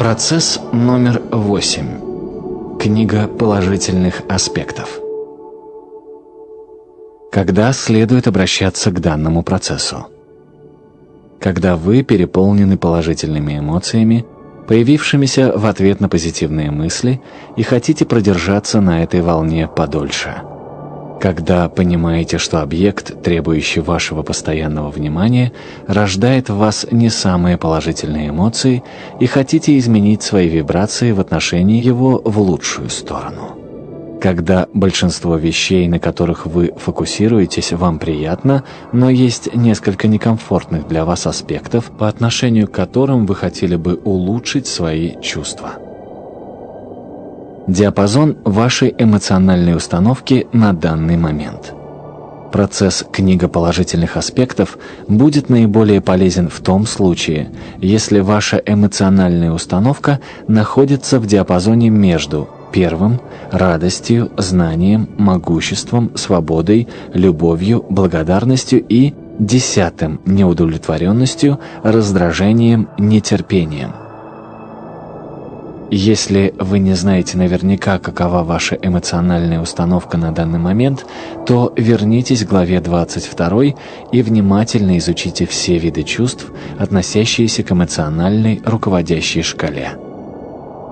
Процесс номер восемь. Книга положительных аспектов. Когда следует обращаться к данному процессу? Когда вы переполнены положительными эмоциями, появившимися в ответ на позитивные мысли, и хотите продержаться на этой волне подольше – когда понимаете, что объект, требующий вашего постоянного внимания, рождает в вас не самые положительные эмоции и хотите изменить свои вибрации в отношении его в лучшую сторону. Когда большинство вещей, на которых вы фокусируетесь, вам приятно, но есть несколько некомфортных для вас аспектов, по отношению к которым вы хотели бы улучшить свои чувства. Диапазон вашей эмоциональной установки на данный момент. Процесс книга положительных аспектов будет наиболее полезен в том случае, если ваша эмоциональная установка находится в диапазоне между первым – радостью, знанием, могуществом, свободой, любовью, благодарностью и десятым – неудовлетворенностью, раздражением, нетерпением. Если вы не знаете наверняка, какова ваша эмоциональная установка на данный момент, то вернитесь к главе 22 и внимательно изучите все виды чувств, относящиеся к эмоциональной руководящей шкале.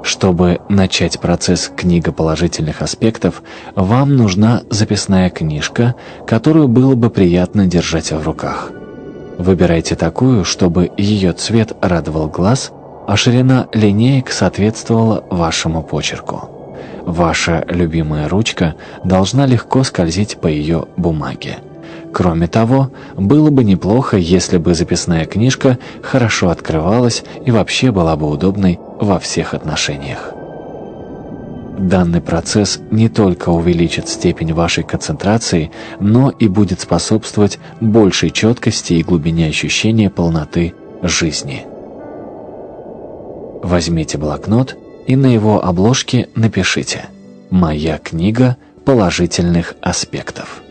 Чтобы начать процесс книга положительных аспектов, вам нужна записная книжка, которую было бы приятно держать в руках. Выбирайте такую, чтобы ее цвет радовал глаз – а ширина линеек соответствовала вашему почерку. Ваша любимая ручка должна легко скользить по ее бумаге. Кроме того, было бы неплохо, если бы записная книжка хорошо открывалась и вообще была бы удобной во всех отношениях. Данный процесс не только увеличит степень вашей концентрации, но и будет способствовать большей четкости и глубине ощущения полноты жизни. Возьмите блокнот и на его обложке напишите «Моя книга положительных аспектов».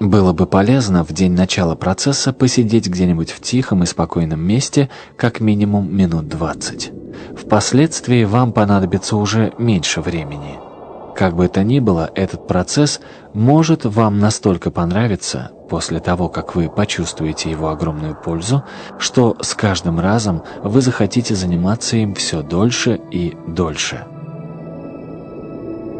Было бы полезно в день начала процесса посидеть где-нибудь в тихом и спокойном месте как минимум минут 20. Впоследствии вам понадобится уже меньше времени. Как бы то ни было, этот процесс может вам настолько понравиться, после того, как вы почувствуете его огромную пользу, что с каждым разом вы захотите заниматься им все дольше и дольше.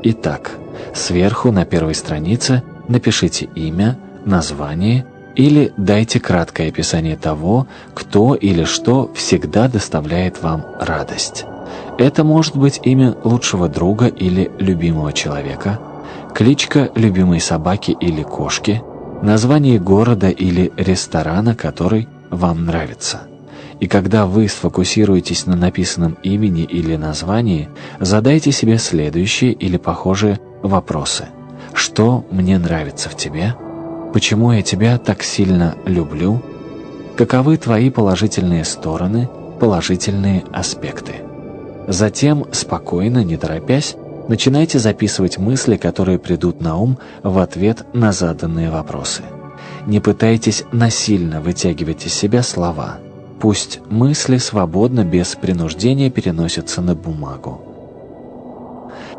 Итак, сверху на первой странице напишите имя, название или дайте краткое описание того, кто или что всегда доставляет вам радость. Это может быть имя лучшего друга или любимого человека, кличка любимой собаки или кошки – название города или ресторана, который вам нравится. И когда вы сфокусируетесь на написанном имени или названии, задайте себе следующие или похожие вопросы. Что мне нравится в тебе? Почему я тебя так сильно люблю? Каковы твои положительные стороны, положительные аспекты? Затем, спокойно, не торопясь, Начинайте записывать мысли, которые придут на ум в ответ на заданные вопросы. Не пытайтесь насильно вытягивать из себя слова. Пусть мысли свободно, без принуждения переносятся на бумагу.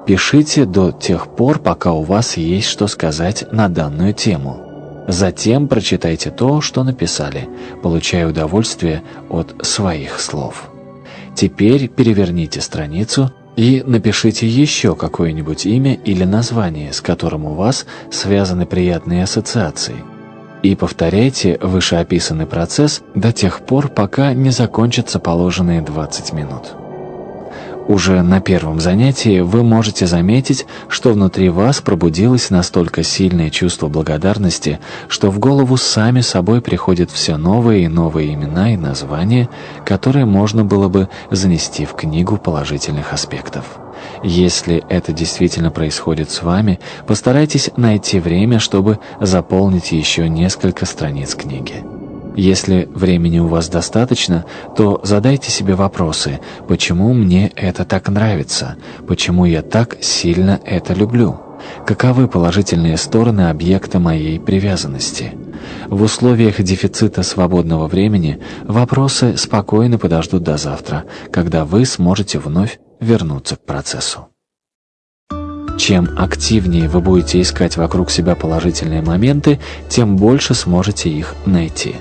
Пишите до тех пор, пока у вас есть что сказать на данную тему. Затем прочитайте то, что написали, получая удовольствие от своих слов. Теперь переверните страницу и напишите еще какое-нибудь имя или название, с которым у вас связаны приятные ассоциации. И повторяйте вышеописанный процесс до тех пор, пока не закончатся положенные 20 минут. Уже на первом занятии вы можете заметить, что внутри вас пробудилось настолько сильное чувство благодарности, что в голову сами собой приходят все новые и новые имена и названия, которые можно было бы занести в книгу положительных аспектов. Если это действительно происходит с вами, постарайтесь найти время, чтобы заполнить еще несколько страниц книги. Если времени у вас достаточно, то задайте себе вопросы, почему мне это так нравится, почему я так сильно это люблю, каковы положительные стороны объекта моей привязанности, В условиях дефицита свободного времени вопросы спокойно подождут до завтра, когда вы сможете вновь вернуться к процессу. Чем активнее вы будете искать вокруг себя положительные моменты, тем больше сможете их найти.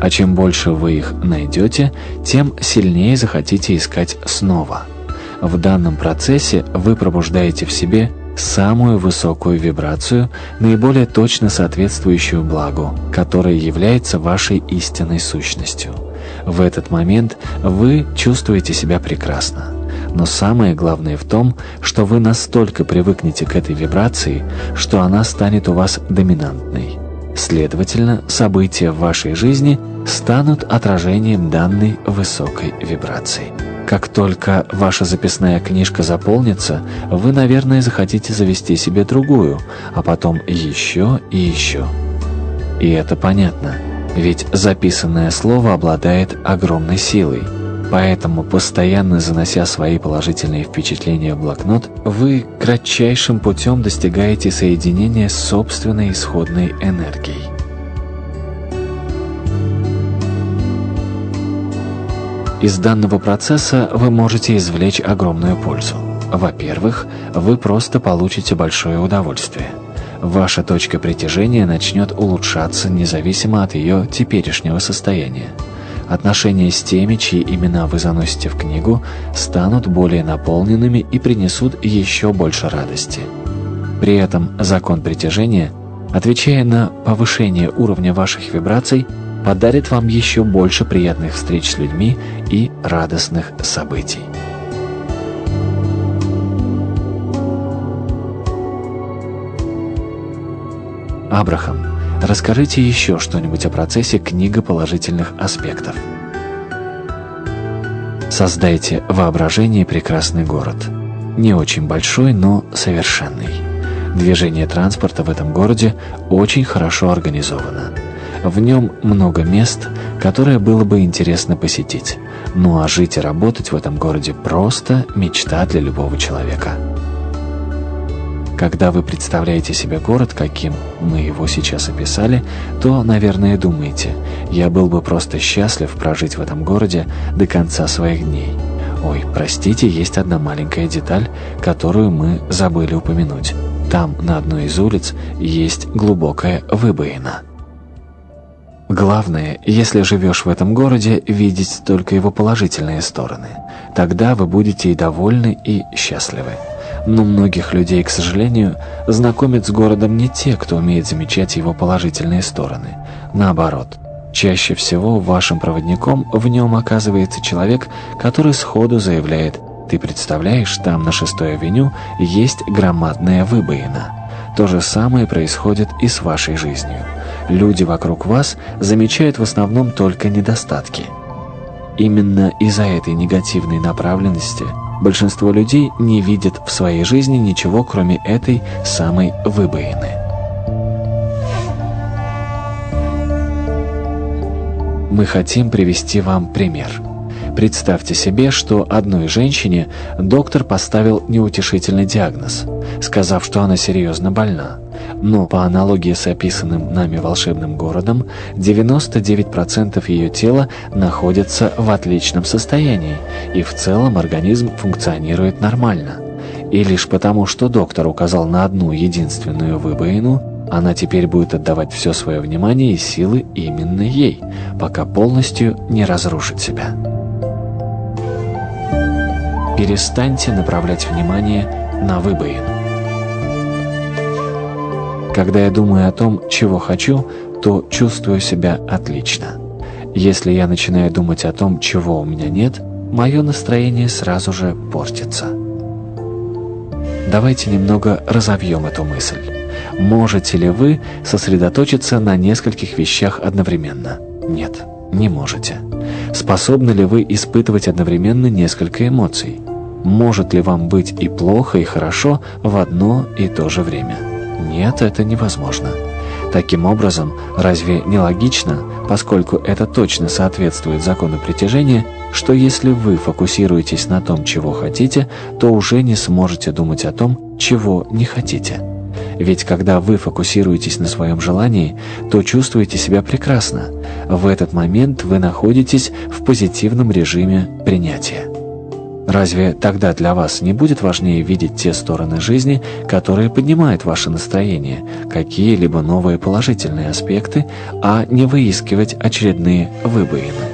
А чем больше вы их найдете, тем сильнее захотите искать снова. В данном процессе вы пробуждаете в себе самую высокую вибрацию, наиболее точно соответствующую благу, которая является вашей истинной сущностью. В этот момент вы чувствуете себя прекрасно. Но самое главное в том, что вы настолько привыкнете к этой вибрации, что она станет у вас доминантной. Следовательно, события в вашей жизни станут отражением данной высокой вибрации. Как только ваша записная книжка заполнится, вы, наверное, захотите завести себе другую, а потом еще и еще. И это понятно, ведь записанное слово обладает огромной силой. Поэтому, постоянно занося свои положительные впечатления в блокнот, вы кратчайшим путем достигаете соединения с собственной исходной энергией. Из данного процесса вы можете извлечь огромную пользу. Во-первых, вы просто получите большое удовольствие. Ваша точка притяжения начнет улучшаться независимо от ее теперешнего состояния. Отношения с теми, чьи имена вы заносите в книгу, станут более наполненными и принесут еще больше радости. При этом закон притяжения, отвечая на повышение уровня ваших вибраций, подарит вам еще больше приятных встреч с людьми и радостных событий. Абрахам, расскажите еще что-нибудь о процессе книга положительных аспектов. Создайте воображение прекрасный город. Не очень большой, но совершенный. Движение транспорта в этом городе очень хорошо организовано. В нем много мест, которые было бы интересно посетить. Ну а жить и работать в этом городе просто мечта для любого человека. Когда вы представляете себе город, каким мы его сейчас описали, то, наверное, думаете, я был бы просто счастлив прожить в этом городе до конца своих дней. Ой, простите, есть одна маленькая деталь, которую мы забыли упомянуть. Там, на одной из улиц, есть глубокая выбоина. Главное, если живешь в этом городе, видеть только его положительные стороны. Тогда вы будете и довольны, и счастливы. Но многих людей, к сожалению, знакомят с городом не те, кто умеет замечать его положительные стороны. Наоборот, чаще всего вашим проводником в нем оказывается человек, который сходу заявляет «Ты представляешь, там на 6-й авеню есть громадная выбоина». То же самое происходит и с вашей жизнью. Люди вокруг вас замечают в основном только недостатки. Именно из-за этой негативной направленности большинство людей не видят в своей жизни ничего, кроме этой самой выбоины. Мы хотим привести вам пример. Представьте себе, что одной женщине доктор поставил неутешительный диагноз, сказав, что она серьезно больна. Но по аналогии с описанным нами волшебным городом, 99% ее тела находятся в отличном состоянии, и в целом организм функционирует нормально. И лишь потому, что доктор указал на одну единственную выбоину, она теперь будет отдавать все свое внимание и силы именно ей, пока полностью не разрушит себя. Перестаньте направлять внимание на выбоину. Когда я думаю о том, чего хочу, то чувствую себя отлично. Если я начинаю думать о том, чего у меня нет, мое настроение сразу же портится. Давайте немного разовьем эту мысль. Можете ли вы сосредоточиться на нескольких вещах одновременно? Нет, не можете. Способны ли вы испытывать одновременно несколько эмоций? Может ли вам быть и плохо, и хорошо в одно и то же время? Нет, это невозможно. Таким образом, разве не логично, поскольку это точно соответствует закону притяжения, что если вы фокусируетесь на том, чего хотите, то уже не сможете думать о том, чего не хотите? Ведь когда вы фокусируетесь на своем желании, то чувствуете себя прекрасно. В этот момент вы находитесь в позитивном режиме принятия. Разве тогда для вас не будет важнее видеть те стороны жизни, которые поднимают ваше настроение, какие-либо новые положительные аспекты, а не выискивать очередные выбоины?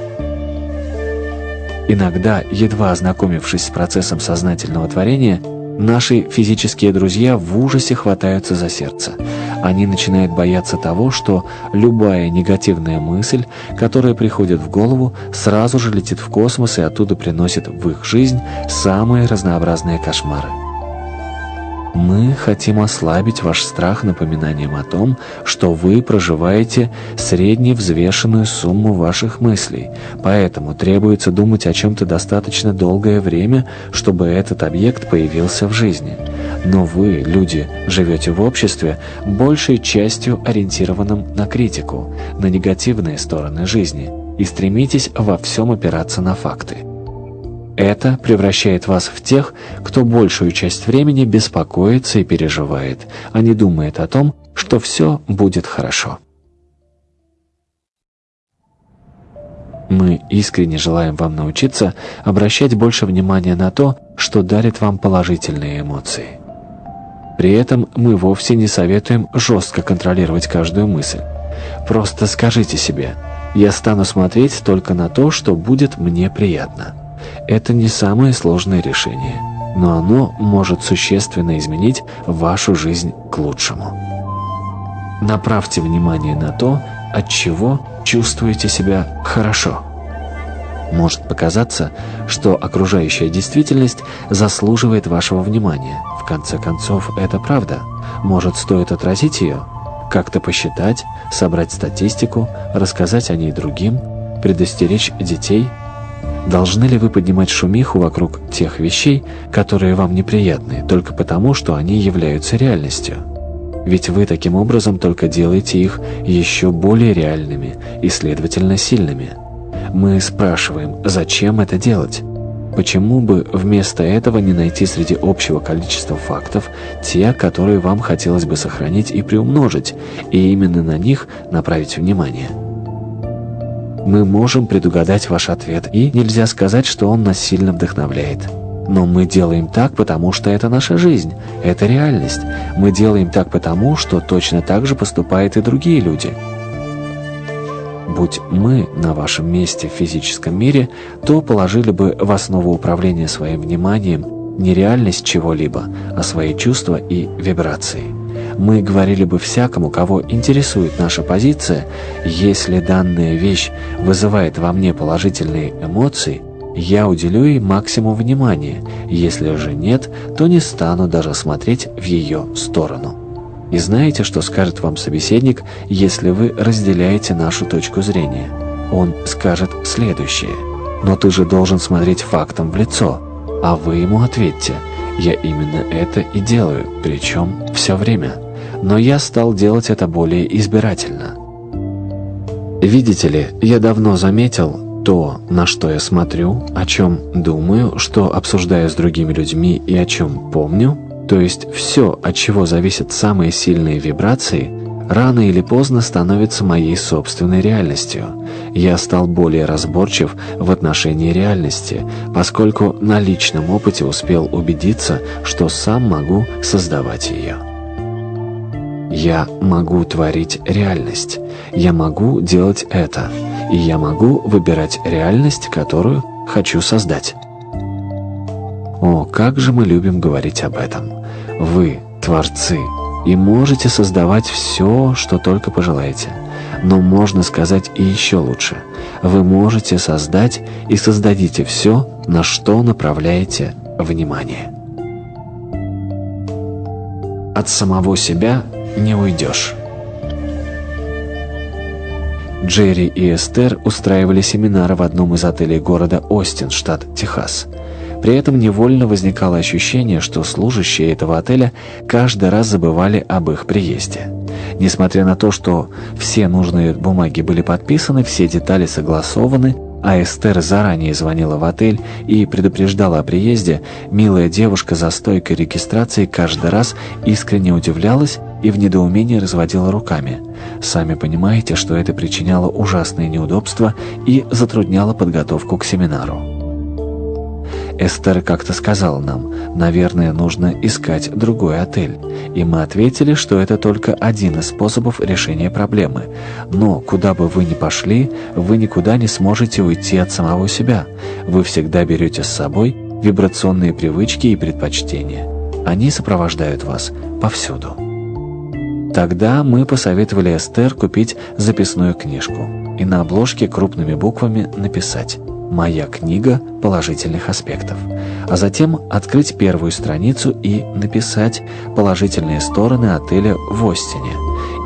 Иногда, едва ознакомившись с процессом сознательного творения, Наши физические друзья в ужасе хватаются за сердце. Они начинают бояться того, что любая негативная мысль, которая приходит в голову, сразу же летит в космос и оттуда приносит в их жизнь самые разнообразные кошмары. Мы хотим ослабить ваш страх напоминанием о том, что вы проживаете средневзвешенную сумму ваших мыслей, поэтому требуется думать о чем-то достаточно долгое время, чтобы этот объект появился в жизни. Но вы, люди, живете в обществе, большей частью ориентированном на критику, на негативные стороны жизни, и стремитесь во всем опираться на факты. Это превращает вас в тех, кто большую часть времени беспокоится и переживает, а не думает о том, что все будет хорошо. Мы искренне желаем вам научиться обращать больше внимания на то, что дарит вам положительные эмоции. При этом мы вовсе не советуем жестко контролировать каждую мысль. Просто скажите себе «Я стану смотреть только на то, что будет мне приятно». Это не самое сложное решение, но оно может существенно изменить вашу жизнь к лучшему. Направьте внимание на то, от чего чувствуете себя хорошо. Может показаться, что окружающая действительность заслуживает вашего внимания. В конце концов, это правда. Может, стоит отразить ее? Как-то посчитать, собрать статистику, рассказать о ней другим, предостеречь детей – Должны ли вы поднимать шумиху вокруг тех вещей, которые вам неприятны, только потому, что они являются реальностью? Ведь вы таким образом только делаете их еще более реальными и, следовательно, сильными. Мы спрашиваем, зачем это делать? Почему бы вместо этого не найти среди общего количества фактов те, которые вам хотелось бы сохранить и приумножить, и именно на них направить внимание? Мы можем предугадать ваш ответ, и нельзя сказать, что он нас сильно вдохновляет. Но мы делаем так, потому что это наша жизнь, это реальность. Мы делаем так потому, что точно так же поступают и другие люди. Будь мы на вашем месте в физическом мире, то положили бы в основу управления своим вниманием не реальность чего-либо, а свои чувства и вибрации мы говорили бы всякому, кого интересует наша позиция, если данная вещь вызывает во мне положительные эмоции, я уделю ей максимум внимания, если же нет, то не стану даже смотреть в ее сторону. И знаете, что скажет вам собеседник, если вы разделяете нашу точку зрения? Он скажет следующее. «Но ты же должен смотреть фактом в лицо». А вы ему ответьте «Я именно это и делаю, причем все время» но я стал делать это более избирательно. Видите ли, я давно заметил то, на что я смотрю, о чем думаю, что обсуждаю с другими людьми и о чем помню, то есть все, от чего зависят самые сильные вибрации, рано или поздно становится моей собственной реальностью. Я стал более разборчив в отношении реальности, поскольку на личном опыте успел убедиться, что сам могу создавать ее. Я могу творить реальность. Я могу делать это. И я могу выбирать реальность, которую хочу создать. О, как же мы любим говорить об этом. Вы – творцы, и можете создавать все, что только пожелаете. Но можно сказать и еще лучше. Вы можете создать и создадите все, на что направляете внимание. От самого себя не уйдешь. Джерри и Эстер устраивали семинары в одном из отелей города Остин, штат Техас. При этом невольно возникало ощущение, что служащие этого отеля каждый раз забывали об их приезде. Несмотря на то, что все нужные бумаги были подписаны, все детали согласованы, а Эстер заранее звонила в отель и предупреждала о приезде, милая девушка за стойкой регистрации каждый раз искренне удивлялась и в недоумении разводила руками. Сами понимаете, что это причиняло ужасные неудобства и затрудняло подготовку к семинару. Эстер как-то сказала нам, наверное, нужно искать другой отель. И мы ответили, что это только один из способов решения проблемы. Но куда бы вы ни пошли, вы никуда не сможете уйти от самого себя. Вы всегда берете с собой вибрационные привычки и предпочтения. Они сопровождают вас повсюду. Тогда мы посоветовали Эстер купить записную книжку и на обложке крупными буквами написать «Моя книга положительных аспектов», а затем открыть первую страницу и написать положительные стороны отеля в Остине.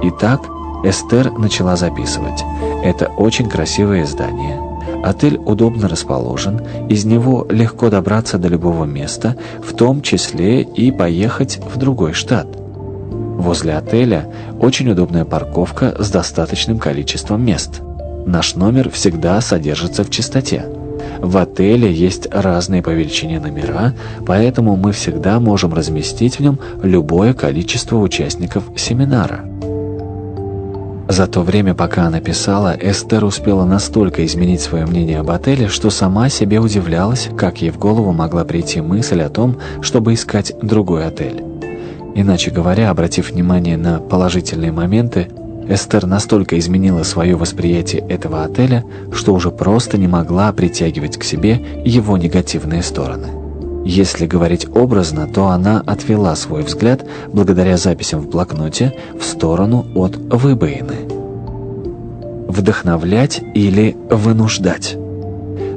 Итак, Эстер начала записывать. Это очень красивое здание. Отель удобно расположен, из него легко добраться до любого места, в том числе и поехать в другой штат. Возле отеля очень удобная парковка с достаточным количеством мест – Наш номер всегда содержится в чистоте. В отеле есть разные по величине номера, поэтому мы всегда можем разместить в нем любое количество участников семинара. За то время, пока она писала, Эстер успела настолько изменить свое мнение об отеле, что сама себе удивлялась, как ей в голову могла прийти мысль о том, чтобы искать другой отель. Иначе говоря, обратив внимание на положительные моменты, Эстер настолько изменила свое восприятие этого отеля, что уже просто не могла притягивать к себе его негативные стороны. Если говорить образно, то она отвела свой взгляд, благодаря записям в блокноте, в сторону от выбоины. Вдохновлять или вынуждать.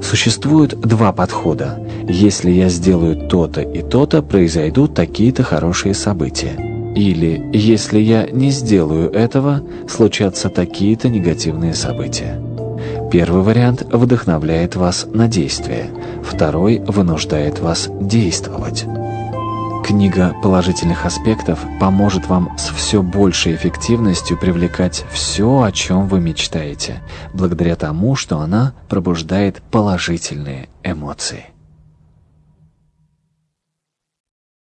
Существует два подхода. Если я сделаю то-то и то-то, произойдут такие-то хорошие события. Или, если я не сделаю этого, случатся такие-то негативные события. Первый вариант вдохновляет вас на действие, второй вынуждает вас действовать. Книга положительных аспектов поможет вам с все большей эффективностью привлекать все, о чем вы мечтаете, благодаря тому, что она пробуждает положительные эмоции.